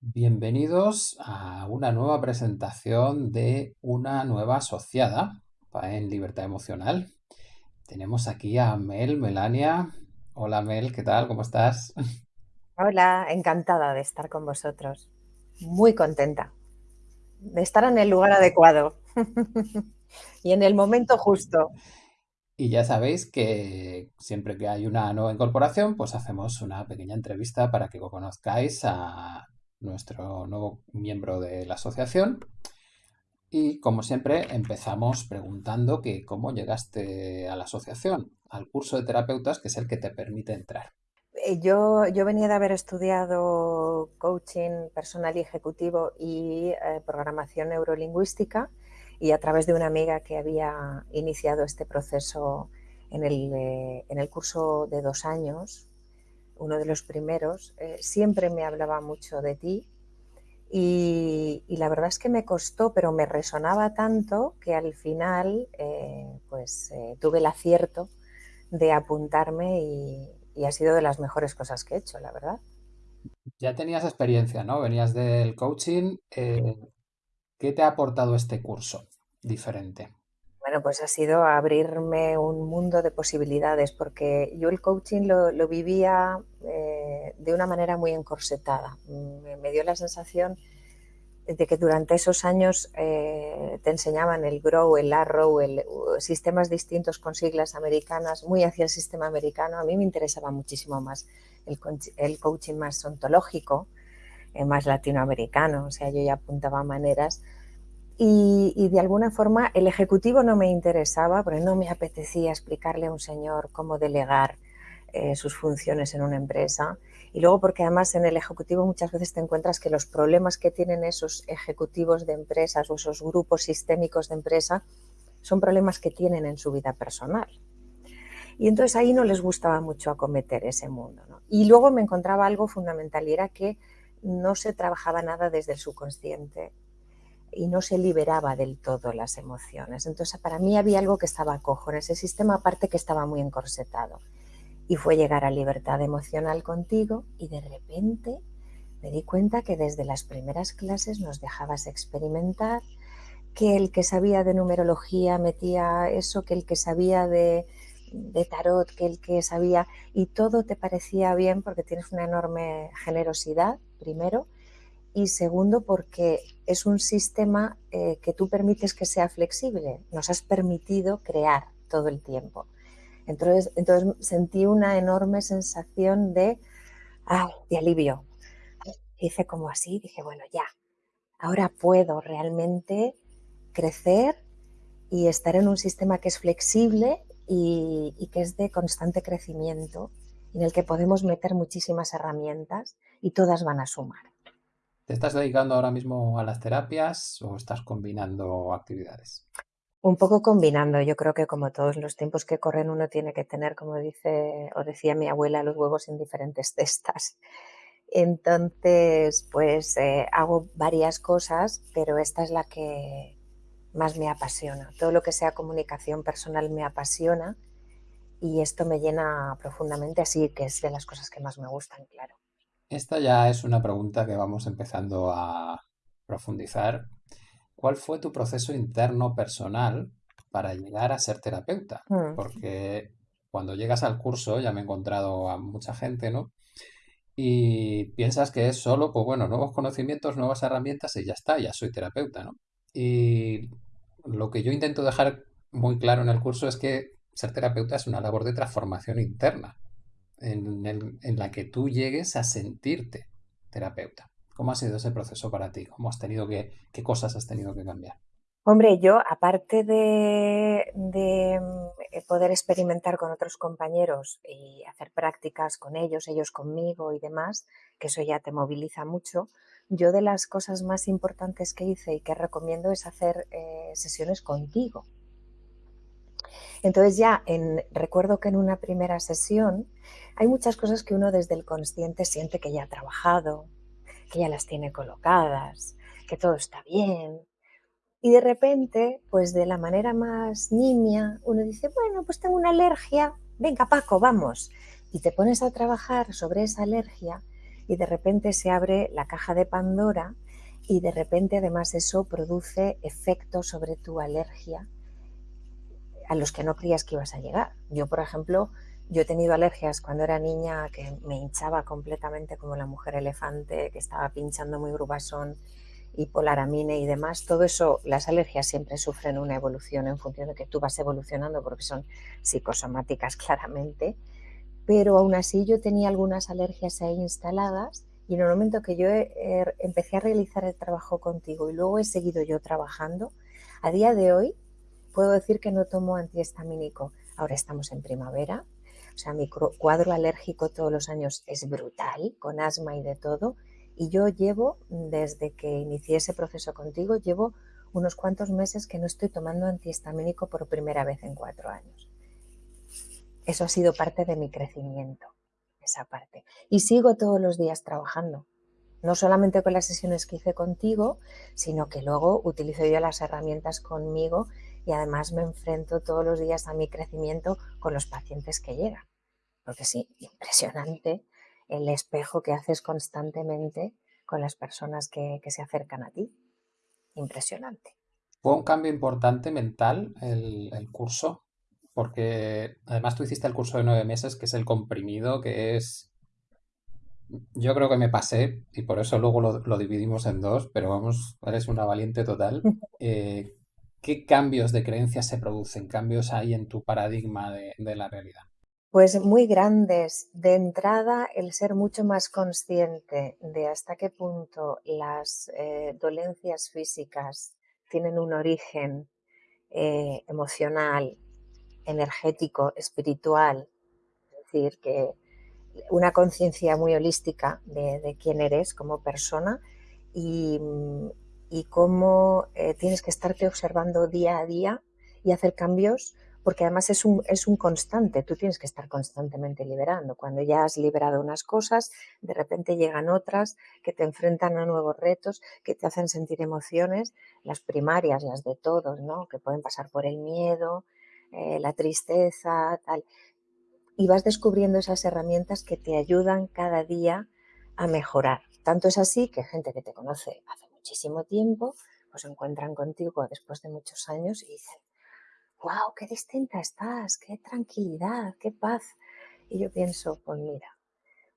Bienvenidos a una nueva presentación de una nueva asociada en Libertad Emocional. Tenemos aquí a Mel, Melania. Hola Mel, ¿qué tal? ¿Cómo estás? Hola, encantada de estar con vosotros. Muy contenta de estar en el lugar adecuado y en el momento justo. Y ya sabéis que siempre que hay una nueva incorporación, pues hacemos una pequeña entrevista para que conozcáis a nuestro nuevo miembro de la asociación. Y como siempre, empezamos preguntando que cómo llegaste a la asociación, al curso de terapeutas, que es el que te permite entrar. Eh, yo, yo venía de haber estudiado coaching personal y ejecutivo y eh, programación neurolingüística y a través de una amiga que había iniciado este proceso en el, eh, en el curso de dos años, uno de los primeros, eh, siempre me hablaba mucho de ti y, la verdad es que me costó, pero me resonaba tanto que al final eh, pues eh, tuve el acierto de apuntarme y, ha sido de las mejores cosas que he hecho, la verdad. Ya tenías experiencia, ¿no? Venías del coaching. ¿Qué te ha aportado este curso diferente? Bueno, pues ha sido abrirme un mundo de posibilidades, porque yo el coaching lo, vivía eh, de una manera muy encorsetada. Me, dio la sensación de que durante esos años eh, te enseñaban el Grow, el Arrow, el, sistemas distintos con siglas americanas, muy hacia el sistema americano. A mí me interesaba muchísimo más el, coaching más ontológico, eh, más latinoamericano. O sea, yo ya apuntaba maneras y, de alguna forma el ejecutivo no me interesaba porque no me apetecía explicarle a un señor cómo delegar eh, sus funciones en una empresa. Y luego porque además en el ejecutivo muchas veces te encuentras que los problemas que tienen esos ejecutivos de empresas o esos grupos sistémicos de empresa son problemas que tienen en su vida personal. Y entonces ahí no les gustaba mucho acometer ese mundo. Y luego me encontraba algo fundamental y era que no se trabajaba nada desde el subconsciente y no se liberaba del todo las emociones. Entonces, para mí había algo que estaba cojo en ese sistema, aparte que estaba muy encorsetado. Y fue llegar a libertad emocional contigo y de repente me di cuenta que desde las primeras clases nos dejabas experimentar, que el que sabía de numerología metía eso, que el que sabía de, de tarot, que el que sabía, y todo te parecía bien porque tienes una enorme generosidad, primero, y segundo porque es un sistema eh, que tú permites que sea flexible, nos has permitido crear todo el tiempo. Entonces, entonces sentí una enorme sensación de, de alivio. Hice como así, dije, bueno, ya, ahora puedo realmente crecer y estar en un sistema que es flexible y que es de constante crecimiento, en el que podemos meter muchísimas herramientas y todas van a sumar. ¿Te estás dedicando ahora mismo a las terapias o estás combinando actividades? Un poco combinando. Yo creo que como todos los tiempos que corren uno tiene que tener, como dice o decía mi abuela, los huevos en diferentes cestas. Entonces, pues eh, hago varias cosas, pero esta es la que más me apasiona. Todo lo que sea comunicación personal me apasiona y esto me llena profundamente, así que es de las cosas que más me gustan, claro. Esta ya es una pregunta que vamos empezando a profundizar. ¿Cuál fue tu proceso interno personal para llegar a ser terapeuta? Mm. Porque cuando llegas al curso, ya me he encontrado a mucha gente, ¿no? Y piensas que es solo, pues bueno, nuevos conocimientos, nuevas herramientas y ya está, ya soy terapeuta, ¿no? Y lo que yo intento dejar muy claro en el curso es que ser terapeuta es una labor de transformación interna en, la que tú llegues a sentirte terapeuta. ¿Cómo ha sido ese proceso para ti? ¿Cómo has tenido que, qué cosas has tenido que cambiar? Hombre, yo aparte de, mm, poder experimentar con otros compañeros y hacer prácticas con ellos, ellos conmigo y demás, que eso ya te moviliza mucho, yo de las cosas más importantes que hice y que recomiendo es hacer eh, sesiones contigo. Entonces ya en, recuerdo que en una primera sesión hay muchas cosas que uno desde el consciente siente que ya ha trabajado, que ya las tiene colocadas, que todo está bien. Y de repente, pues de la manera más nimia, uno dice, bueno, pues tengo una alergia, venga Paco, vamos. Y te pones a trabajar sobre esa alergia y de repente se abre la caja de Pandora y de repente además eso produce efectos sobre tu alergia a los que no creías que ibas a llegar. Yo, por ejemplo, yo he tenido alergias cuando era niña que me hinchaba completamente como la mujer elefante, que estaba pinchando muy grubasón y polaramine y demás. Todo eso, las alergias siempre sufren una evolución en función de que tú vas evolucionando porque son psicosomáticas claramente. Pero aún así yo tenía algunas alergias ahí instaladas y en el momento que yo empecé a realizar el trabajo contigo y luego he seguido yo trabajando, a día de hoy puedo decir que no tomo antihistamínico. Ahora estamos en primavera, o sea, mi cuadro alérgico todos los años es brutal, con asma y de todo. Y yo llevo, desde que inicié ese proceso contigo, llevo unos cuantos meses que no estoy tomando antihistamínico por primera vez en cuatro años. Eso ha sido parte de mi crecimiento esa parte. Y sigo todos los días trabajando, no solamente con las sesiones que hice contigo, sino que luego utilizo yo las herramientas conmigo y además me enfrento todos los días a mi crecimiento con los pacientes que llegan. Porque sí, impresionante el espejo que haces constantemente con las personas que, se acercan a ti. Impresionante. ¿Fue un cambio importante mental el, el curso? porque además tú hiciste el curso de nueve meses, que es el comprimido, que es... Yo creo que me pasé y por eso luego lo, dividimos en dos, pero vamos, eres una valiente total. Eh, ¿Qué cambios de creencias se producen? ¿Cambios hay en tu paradigma de, la realidad? Pues muy grandes. De entrada, el ser mucho más consciente de hasta qué punto las eh, dolencias físicas tienen un origen eh, emocional, energético, espiritual, es decir, que una conciencia muy holística de, quién eres como persona y, cómo eh, tienes que estarte observando día a día y hacer cambios, porque además es un, es un constante, tú tienes que estar constantemente liberando. Cuando ya has liberado unas cosas, de repente llegan otras que te enfrentan a nuevos retos, que te hacen sentir emociones, las primarias, las de todos, ¿no? que pueden pasar por el miedo, eh, la tristeza, tal. Y vas descubriendo esas herramientas que te ayudan cada día a mejorar. Tanto es así que gente que te conoce hace muchísimo tiempo, pues se encuentran contigo después de muchos años y dicen, wow, qué distinta estás, qué tranquilidad, qué paz. Y yo pienso, pues mira,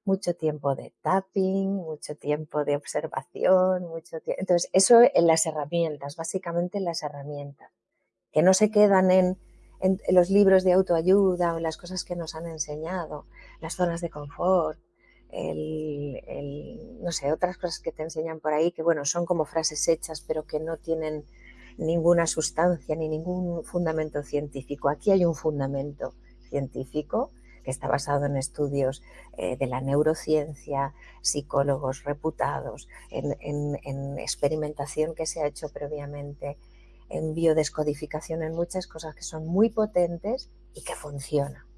mucho tiempo de tapping, mucho tiempo de observación, mucho tiempo. Entonces, eso en las herramientas, básicamente en las herramientas, que no se quedan en en, los libros de autoayuda o las cosas que nos han enseñado, las zonas de confort, no sé, otras cosas que te enseñan por ahí que, bueno, son como frases hechas, pero que no tienen ninguna sustancia ni ningún fundamento científico. Aquí hay un fundamento científico que está basado en estudios eh, de la neurociencia, psicólogos reputados, en experimentación que se ha hecho previamente en biodescodificación en muchas cosas que son muy potentes y que funcionan.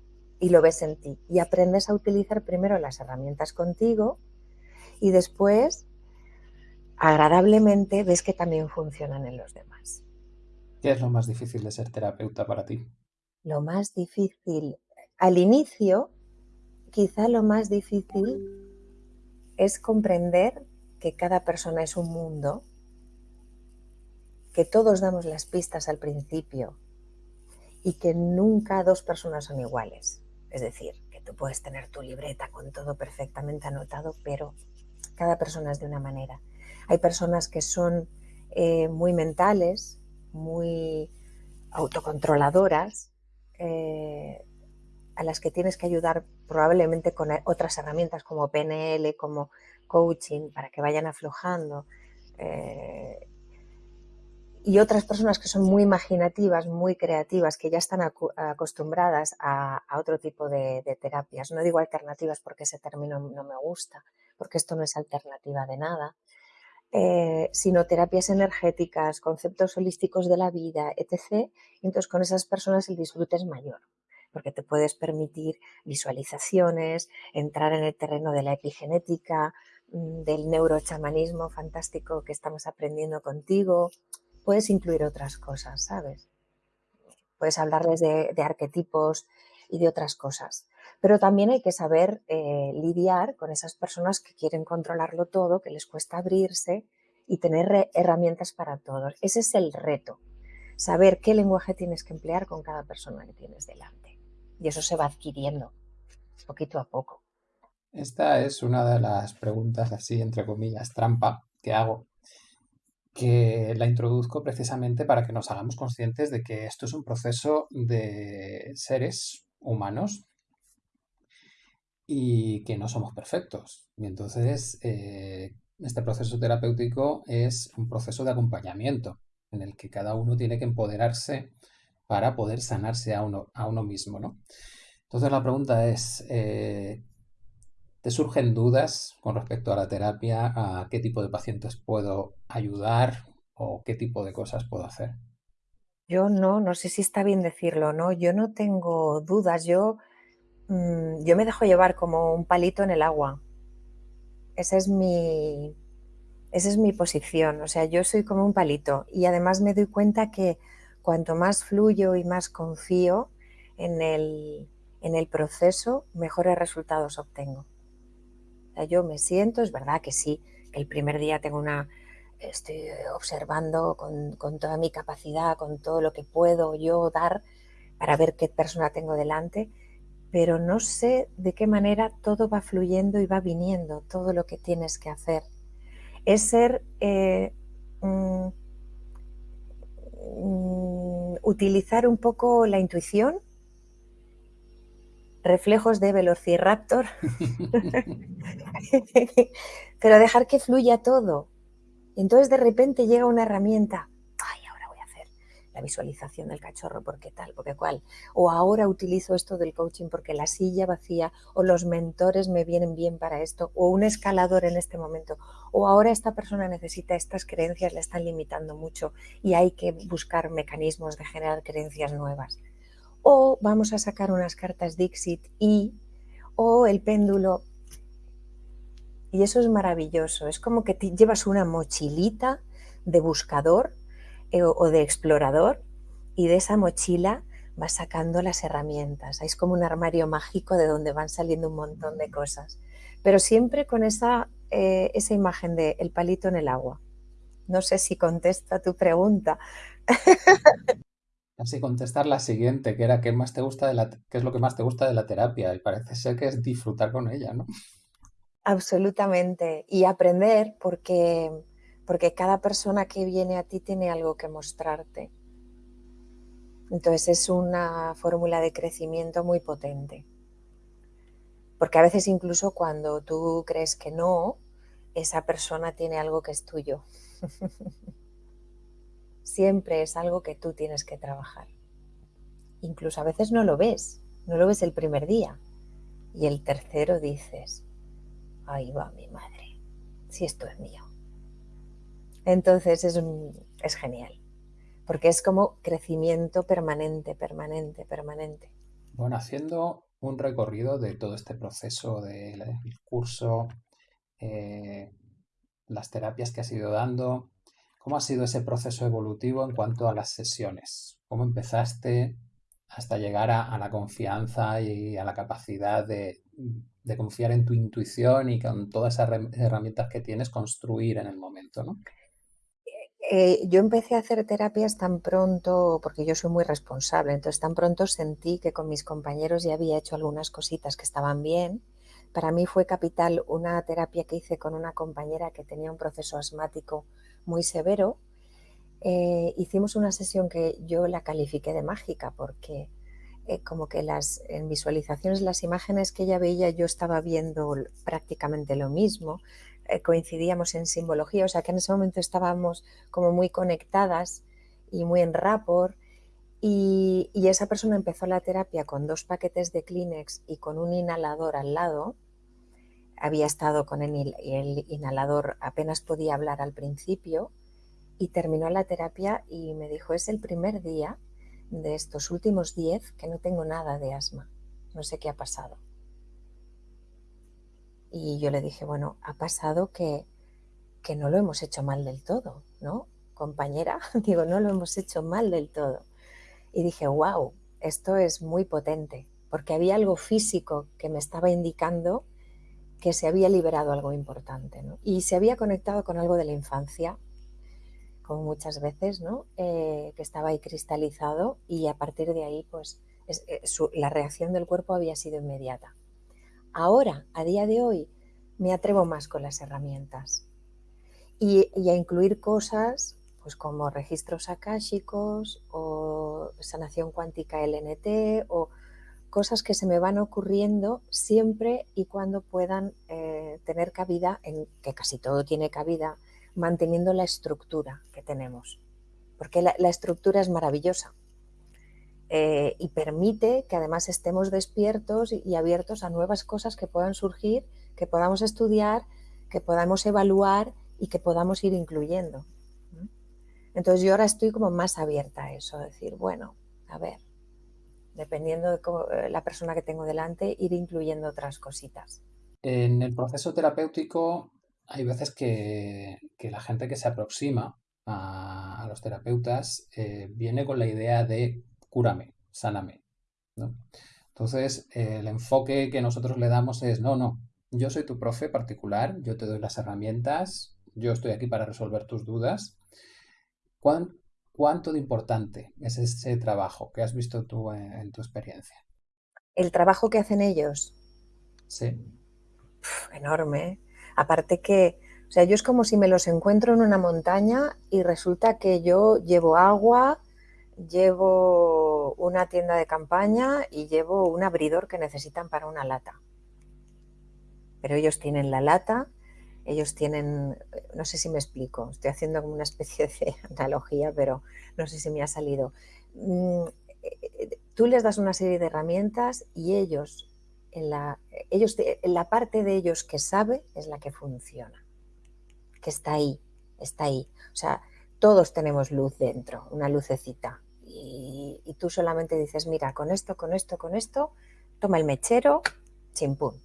Y lo ves en ti. Y aprendes a utilizar primero las herramientas contigo y después, agradablemente, ves que también funcionan en los demás. ¿Qué es lo más difícil de ser terapeuta para ti? Lo más difícil, al inicio, quizá lo más difícil es comprender que cada persona es un mundo que todos damos las pistas al principio y que nunca dos personas son iguales. Es decir, que tú puedes tener tu libreta con todo perfectamente anotado, pero cada persona es de una manera. Hay personas que son eh, muy mentales, muy autocontroladoras, eh, a las que tienes que ayudar probablemente con otras herramientas como PNL, como coaching, para que vayan aflojando. Eh, y otras personas que son muy imaginativas, muy creativas, que ya están acostumbradas a, otro tipo de, terapias. No digo alternativas porque ese término no me gusta, porque esto no es alternativa de nada, eh, sino terapias energéticas, conceptos holísticos de la vida, etc. Entonces con esas personas el disfrute es mayor, porque te puedes permitir visualizaciones, entrar en el terreno de la epigenética, mm, del neurochamanismo fantástico que estamos aprendiendo contigo, puedes incluir otras cosas, ¿sabes? Puedes hablarles de, arquetipos y de otras cosas. Pero también hay que saber eh, lidiar con esas personas que quieren controlarlo todo, que les cuesta abrirse y tener herramientas para todos. Ese es el reto, saber qué lenguaje tienes que emplear con cada persona que tienes delante. Y eso se va adquiriendo poquito a poco. Esta es una de las preguntas así, entre comillas, trampa que hago, que la introduzco precisamente para que nos hagamos conscientes de que esto es un proceso de seres humanos y que no somos perfectos. Y entonces eh, este proceso terapéutico es un proceso de acompañamiento en el que cada uno tiene que empoderarse para poder sanarse a uno, a uno mismo. ¿no? Entonces la pregunta es, eh, ¿te surgen dudas con respecto a la terapia? ¿A qué tipo de pacientes puedo ayudar o qué tipo de cosas puedo hacer? Yo no, no sé si está bien decirlo, ¿no? Yo no tengo dudas, yo Mm, yo me dejo llevar como un palito en el agua. Esa es mi, esa es mi posición. O sea, yo soy como un palito y además me doy cuenta que cuanto más fluyo y más confío en el, en el proceso, mejores resultados obtengo. Yo me siento, es verdad que sí, el primer día tengo una, estoy observando con, con, toda mi capacidad, con todo lo que puedo yo dar para ver qué persona tengo delante, pero no sé de qué manera todo va fluyendo y va viniendo, todo lo que tienes que hacer. Es ser, eh, utilizar un poco la intuición, reflejos de Velociraptor, pero dejar que fluya todo. Entonces de repente llega una herramienta la visualización del cachorro porque tal, porque cual, o ahora utilizo esto del coaching porque la silla vacía o los mentores me vienen bien para esto, o un escalador en este momento, o ahora esta persona necesita estas creencias, le están limitando mucho y hay que buscar mecanismos de generar creencias nuevas. O vamos a sacar unas cartas Dixit y, o el péndulo. Y eso es maravilloso, es como que te llevas una mochilita de buscador eh, o de explorador y de esa mochila vas sacando las herramientas. Es como un armario mágico de donde van saliendo un montón de cosas, pero siempre con esa, eh, esa imagen de el palito en el agua. No sé si contesta tu pregunta. Así contestar la siguiente, que era ¿qué, más te gusta de la, qué es lo que más te gusta de la terapia? Y parece ser que es disfrutar con ella, ¿no? Absolutamente. Y aprender porque porque cada persona que viene a ti tiene algo que mostrarte. Entonces es una fórmula de crecimiento muy potente. Porque a veces incluso cuando tú crees que no, esa persona tiene algo que es tuyo. Siempre es algo que tú tienes que trabajar. Incluso a veces no lo ves, no lo ves el primer día. Y el tercero dices, ahí va mi madre, si esto es mío. Entonces es, es genial, porque es como crecimiento permanente, permanente, permanente. Bueno, haciendo un recorrido de todo este proceso del curso, eh, las terapias que has ido dando, ¿cómo ha sido ese proceso evolutivo en cuanto a las sesiones? ¿Cómo empezaste hasta llegar a, la confianza y a la capacidad de, de, confiar en tu intuición y con todas esas herramientas que tienes construir en el momento, ¿no? Eh, yo empecé a hacer terapias tan pronto, porque yo soy muy responsable, entonces tan pronto sentí que con mis compañeros ya había hecho algunas cositas que estaban bien. Para mí fue capital una terapia que hice con una compañera que tenía un proceso asmático muy severo. Eh, hicimos una sesión que yo la califiqué de mágica porque eh, como que las en visualizaciones, las imágenes que ella veía, yo estaba viendo prácticamente lo mismo. Eh, coincidíamos en simbología, o sea que en ese momento estábamos como muy conectadas y muy en rapport. Y, esa persona empezó la terapia con dos paquetes de Kleenex y con un inhalador al lado. Había estado con el, el inhalador, apenas podía hablar al principio y terminó la terapia y me dijo, es el primer día de estos últimos diez que no tengo nada de asma. No sé qué ha pasado. Y yo le dije, bueno, ha pasado que, que no lo hemos hecho mal del todo, ¿no? Compañera, digo, no lo hemos hecho mal del todo. Y dije, wow, esto es muy potente, porque había algo físico que me estaba indicando que se había liberado algo importante y se había conectado con algo de la infancia, como muchas veces, ¿no? Eh, que estaba ahí cristalizado y a partir de ahí pues eh, la reacción del cuerpo había sido inmediata. Ahora, a día de hoy, me atrevo más con las herramientas y, a incluir cosas pues como registros akáshicos o sanación cuántica LNT o cosas que se me van ocurriendo siempre y cuando puedan eh, tener cabida, en que casi todo tiene cabida, manteniendo la estructura que tenemos. Porque la, estructura es maravillosa eh, y permite que además estemos despiertos y, abiertos a nuevas cosas que puedan surgir, que podamos estudiar, que podamos evaluar y que podamos ir incluyendo. Entonces yo ahora estoy como más abierta a eso, decir, bueno, a ver, dependiendo de eh, la persona que tengo delante, ir incluyendo otras cositas. En el proceso terapéutico hay veces que, la gente que se aproxima a, los terapeutas eh, viene con la idea de cúrame, sáname. Entonces, el enfoque que nosotros le damos es, no, no, yo soy tu profe particular, yo te doy las herramientas, yo estoy aquí para resolver tus dudas. ¿Cuánto de importante es ese trabajo que has visto tú en, tu experiencia? El trabajo que hacen ellos. Sí. enorme. ¿eh? Aparte que, o sea, yo es como si me los encuentro en una montaña y resulta que yo llevo agua, llevo una tienda de campaña y llevo un abridor que necesitan para una lata. Pero ellos tienen la lata, ellos tienen, no sé si me explico, estoy haciendo como una especie de analogía, pero no sé si me ha salido. Mm, eh, tú les das una serie de herramientas y ellos, en la, ellos, la parte de ellos que sabe es la que funciona, que está ahí, está ahí. O sea, todos tenemos luz dentro, una lucecita. Y, y tú solamente dices, mira, con esto, con esto, con esto, toma el mechero, chimpún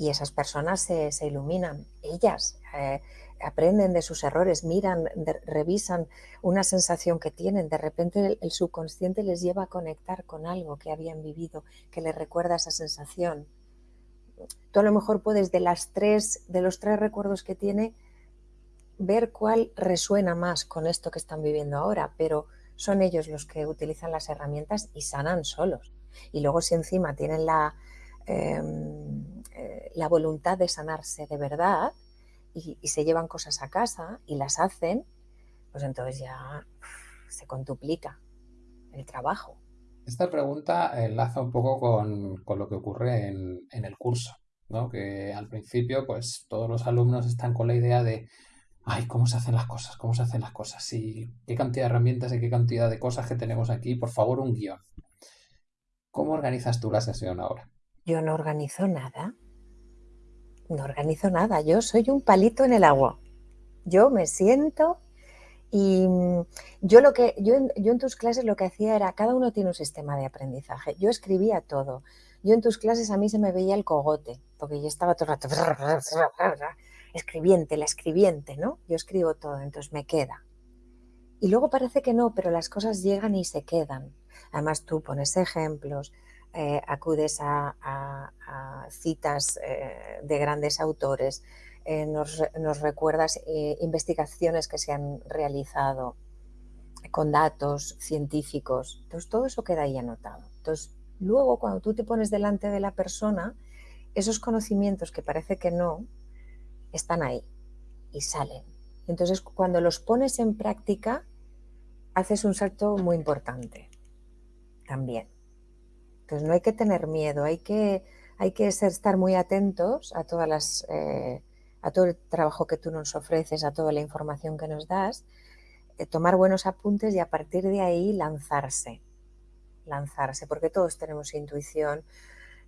y esas personas se, iluminan, ellas eh, aprenden de sus errores, miran, revisan una sensación que tienen, de repente el, subconsciente les lleva a conectar con algo que habían vivido, que les recuerda esa sensación. Tú a lo mejor puedes de las tres, de los tres recuerdos que tiene, ver cuál resuena más con esto que están viviendo ahora, pero son ellos los que utilizan las herramientas y sanan solos. Y luego si encima tienen la, Em, eh, la voluntad de sanarse de verdad y, se llevan cosas a casa y las hacen, pues entonces ya se contuplica el trabajo. Esta pregunta enlaza un poco con, lo que ocurre en, el curso, ¿no? que al principio pues todos los alumnos están con la idea de ay, cómo se hacen las cosas, cómo se hacen las cosas, y qué cantidad de herramientas y qué cantidad de cosas que tenemos aquí, por favor, un guion. ¿Cómo organizas tú la sesión ahora? Yo no organizo nada. No organizo nada. Yo soy un palito en el agua. Yo me siento y mm, yo lo que yo yo en tus clases lo que hacía era cada uno tiene un sistema de aprendizaje. Yo escribía todo. Yo en tus clases a mí se me veía el cogote, porque yo estaba todo el rato escribiente, la escribiente, ¿no? Yo escribo todo, entonces me queda. Y luego parece que no, pero las cosas llegan y se quedan. Además tú pones ejemplos, eh, acudes a, citas eh, de grandes autores, eh, nos, recuerdas investigaciones que se han realizado con datos científicos. Entonces, todo eso queda ahí anotado. Entonces, luego, cuando tú te pones delante de la persona, esos conocimientos que parece que no, están ahí y salen. Entonces, cuando los pones en práctica, haces un salto muy importante también. Entonces no hay que tener miedo, hay que, hay que estar muy atentos a, todas las, eh, a todo el trabajo que tú nos ofreces, a toda la información que nos das, eh, tomar buenos apuntes y a partir de ahí lanzarse, lanzarse, porque todos tenemos intuición,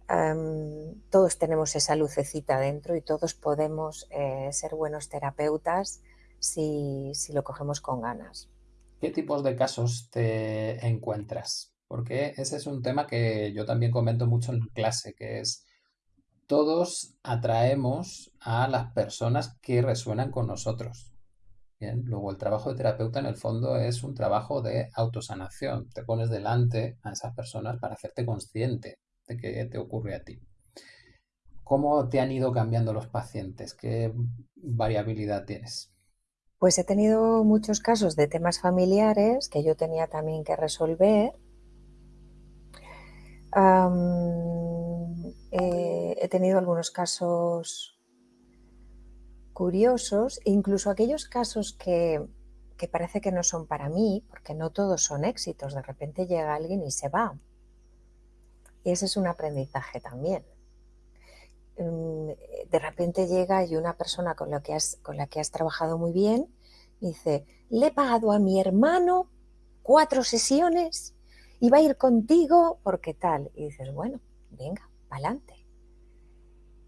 em, todos tenemos esa lucecita dentro y todos podemos eh, ser buenos terapeutas si, si lo cogemos con ganas. ¿Qué tipos de casos te encuentras? Porque ese es un tema que yo también comento mucho en clase, que es todos atraemos a las personas que resuenan con nosotros. Bien, luego el trabajo de terapeuta en el fondo es un trabajo de autosanación. Te pones delante a esas personas para hacerte consciente de qué te ocurre a ti. ¿Cómo te han ido cambiando los pacientes? ¿Qué variabilidad tienes? Pues he tenido muchos casos de temas familiares que yo tenía también que resolver. Eh, he tenido algunos casos curiosos, e incluso aquellos casos que, que parece que no son para mí, porque no todos son éxitos, de repente llega alguien y se va. Y ese es un aprendizaje también. Mm, de repente llega y una persona con, que has, con la que has trabajado muy bien dice, le he pagado a mi hermano cuatro sesiones y va a ir contigo porque tal. Y dices, bueno, venga, adelante.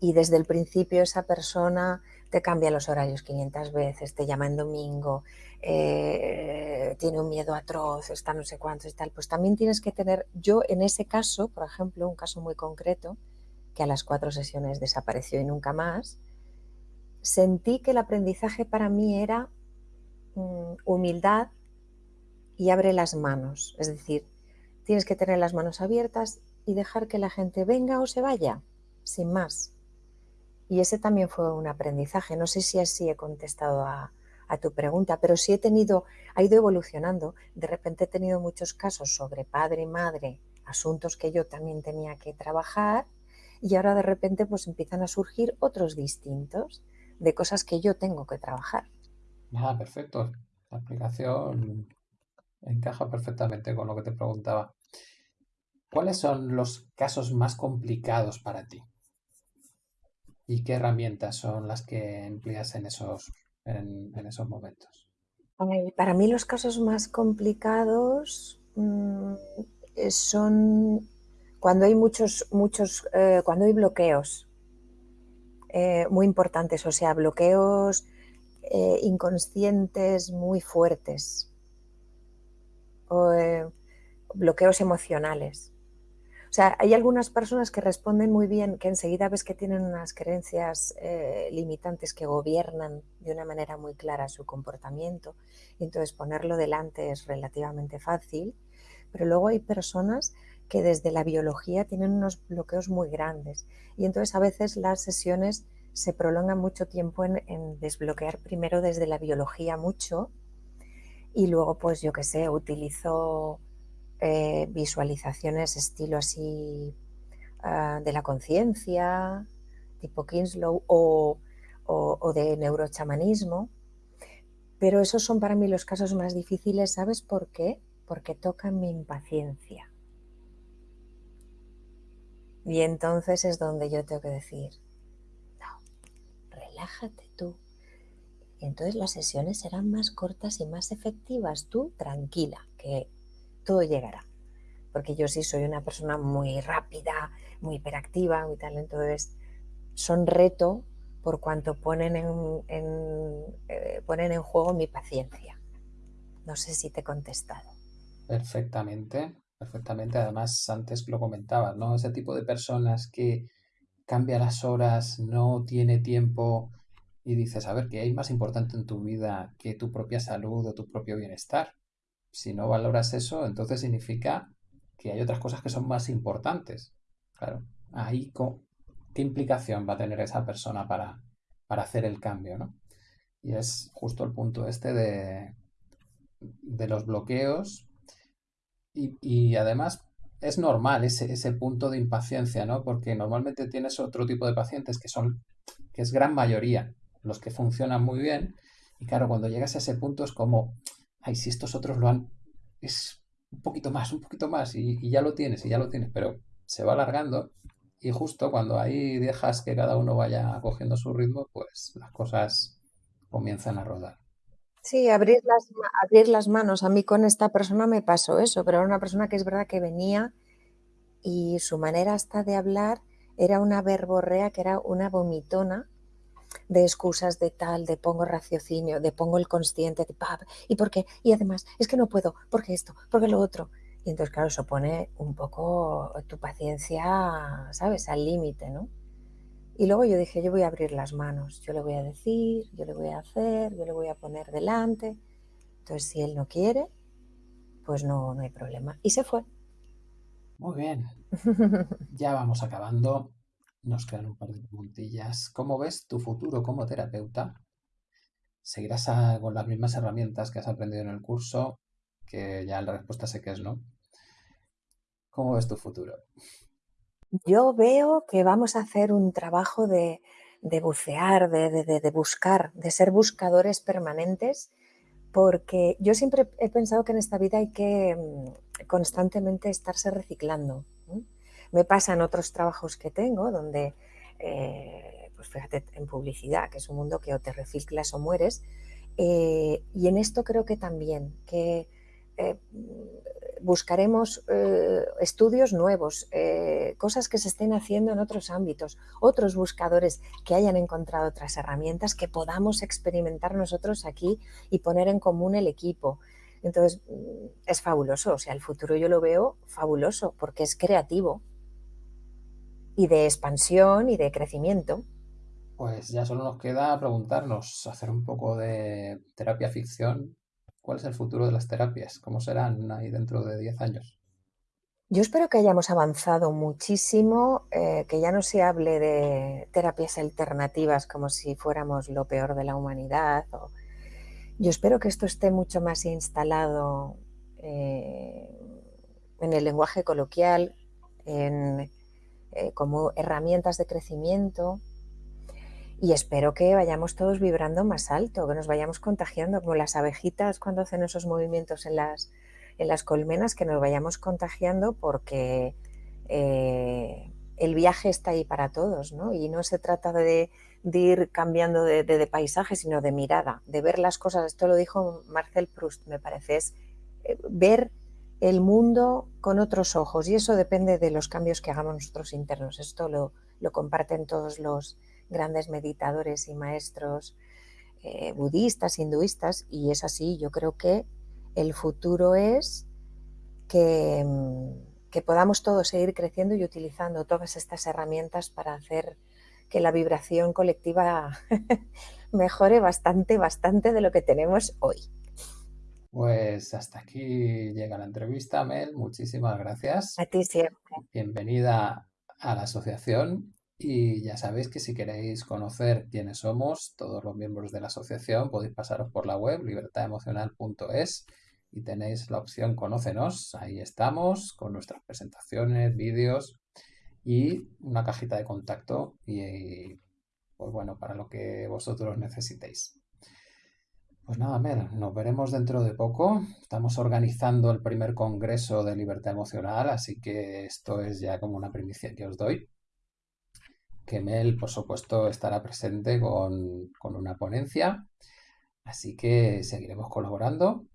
Y desde el principio esa persona te cambia los horarios 500 veces, te llama en domingo, eh, tiene un miedo atroz, está no sé cuánto y tal, pues también tienes que tener, yo en ese caso, por ejemplo, un caso muy concreto, que a las cuatro sesiones desapareció y nunca más, sentí que el aprendizaje para mí era mm, humildad y abre las manos, es decir, tienes que tener las manos abiertas y dejar que la gente venga o se vaya, sin más. Y ese también fue un aprendizaje. No sé si así he contestado a, tu pregunta, pero sí he tenido, ha ido evolucionando. De repente he tenido muchos casos sobre padre y madre, asuntos que yo también tenía que trabajar, y ahora de repente pues empiezan a surgir otros distintos de cosas que yo tengo que trabajar. Ah, perfecto. La explicación encaja perfectamente con lo que te preguntaba. ¿Cuáles son los casos más complicados para ti? ¿Y qué herramientas son las que empleas en esos, en, esos momentos? Para mí los casos más complicados mm, son cuando hay muchos, muchos, eh, cuando hay bloqueos eh, muy importantes, o sea, bloqueos eh, inconscientes muy fuertes, o bloqueos emocionales. O sea, hay algunas personas que responden muy bien, que enseguida ves que tienen unas creencias eh, limitantes que gobiernan de una manera muy clara su comportamiento, y entonces ponerlo delante es relativamente fácil, pero luego hay personas que desde la biología tienen unos bloqueos muy grandes. Y entonces a veces las sesiones se prolongan mucho tiempo en, en desbloquear primero desde la biología mucho y luego pues yo qué sé, utilizo eh, visualizaciones estilo así ah, de la conciencia, tipo Kinslow, o, o, de neurochamanismo. Pero esos son para mí los casos más difíciles, ¿sabes por qué? Porque tocan mi impaciencia. Y entonces es donde yo tengo que decir, no, relájate tú. Entonces las sesiones serán más cortas y más efectivas. Tú tranquila, que todo llegará. Porque yo sí soy una persona muy rápida, muy hiperactiva, muy tal, entonces son reto por cuanto ponen en, eh, ponen en juego mi paciencia. No sé si te he contestado. Perfectamente, perfectamente. Además, antes lo comentabas, ¿no? Ese tipo de personas que cambia las horas, no tiene tiempo y dices, a ver, ¿qué hay más importante en tu vida que tu propia salud o tu propio bienestar? si no valoras eso, entonces significa que hay otras cosas que son más importantes. Claro, ahí qué implicación va a tener esa persona para, hacer el cambio, ¿no? Y es justo el punto este de, de los bloqueos y, además es normal ese, ese, punto de impaciencia, ¿no? Porque normalmente tienes otro tipo de pacientes que son, que es gran mayoría, los que funcionan muy bien. Y claro, cuando llegas a ese punto es como, ay, si estos otros lo han, es un poquito más, un poquito más, y, ya lo tienes, y ya lo tienes, pero se va alargando y justo cuando ahí dejas que cada uno vaya cogiendo su ritmo, pues las cosas comienzan a rodar. Sí, abrir las, abrir las manos. A mí con esta persona me pasó eso, pero era una persona que es verdad que venía y su manera hasta de hablar era una verborrea que era una vomitona de excusas de tal, de pongo raciocinio, de pongo el consciente, de pap, y por qué, y además, es que no puedo, porque esto, porque lo otro. Y entonces, claro, eso pone un poco tu paciencia, ¿sabes?, al límite, ¿no? Y luego yo dije, yo voy a abrir las manos, yo le voy a decir, yo le voy a hacer, yo le voy a poner delante. Entonces, si él no quiere, pues no, no hay problema. Y se fue. Muy bien. ya vamos acabando. Nos quedan un par de preguntillas. ¿Cómo ves tu futuro como terapeuta? ¿Seguirás con las mismas herramientas que has aprendido en el curso? Que ya la respuesta sé que es no. ¿Cómo ves tu futuro? Yo veo que vamos a hacer un trabajo de, bucear, de, buscar, de ser buscadores permanentes, porque yo siempre he pensado que en esta vida hay que mm, constantemente estarse reciclando. Me pasa en otros trabajos que tengo, donde, eh, pues fíjate, en publicidad, que es un mundo que o te reciclas o mueres, eh, y en esto creo que también, que eh, buscaremos estudios nuevos, cosas que se estén haciendo en otros ámbitos, otros buscadores que hayan encontrado otras herramientas que podamos experimentar nosotros aquí y poner en común el equipo. Entonces, es fabuloso, o sea, el futuro yo lo veo fabuloso porque es creativo y de expansión y de crecimiento. Pues ya solo nos queda preguntarnos, hacer un poco de terapia ficción ¿Cuál es el futuro de las terapias? ¿Cómo serán ahí dentro de 10 años? Yo espero que hayamos avanzado muchísimo, eh, que ya no se hable de terapias alternativas como si fuéramos lo peor de la humanidad. Yo espero que esto esté mucho más instalado eh, en el lenguaje coloquial, en, eh, como herramientas de crecimiento, y espero que vayamos todos vibrando más alto, que nos vayamos contagiando, como las abejitas cuando hacen esos movimientos en las, en las colmenas, que nos vayamos contagiando porque eh, el viaje está ahí para todos, ¿no? Y no se trata de, ir cambiando de, paisaje, sino de mirada, de ver las cosas. Esto lo dijo Marcel Proust, me parece, es eh, ver el mundo con otros ojos y eso depende de los cambios que hagamos nosotros internos. Esto lo, lo comparten todos los grandes meditadores y maestros eh, budistas, hinduistas, y es así, yo creo que el futuro es que, mm, que podamos todos seguir creciendo y utilizando todas estas herramientas para hacer que la vibración colectiva mejore bastante, bastante de lo que tenemos hoy. Pues hasta aquí llega la entrevista, Mel. Muchísimas gracias. A ti siempre. Bienvenida a la asociación y ya sabéis que si queréis conocer quiénes somos, todos los miembros de la asociación, podéis pasaros por la web libertademocional.es y tenéis la opción Conócenos. Ahí estamos con nuestras presentaciones, vídeos y una cajita de contacto y pues bueno, para lo que vosotros necesitéis. Pues nada, Mer, nos veremos dentro de poco. Estamos organizando el primer congreso de libertad emocional, así que esto es ya como una primicia que os doy que Mel, por supuesto, estará presente con, una ponencia, así que seguiremos colaborando.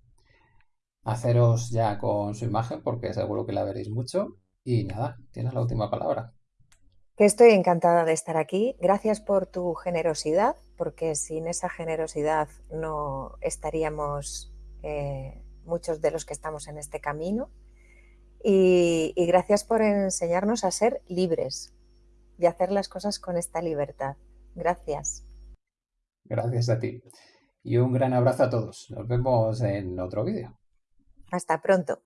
Haceros ya con su imagen porque seguro que la veréis mucho. Y nada, tienes la última palabra. Que estoy encantada de estar aquí. Gracias por tu generosidad, porque sin esa generosidad no estaríamos eh, muchos de los que estamos en este camino. y gracias por enseñarnos a ser libres, y hacer las cosas con esta libertad. Gracias. Gracias a ti. Y un gran abrazo a todos. Nos vemos en otro vídeo. Hasta pronto.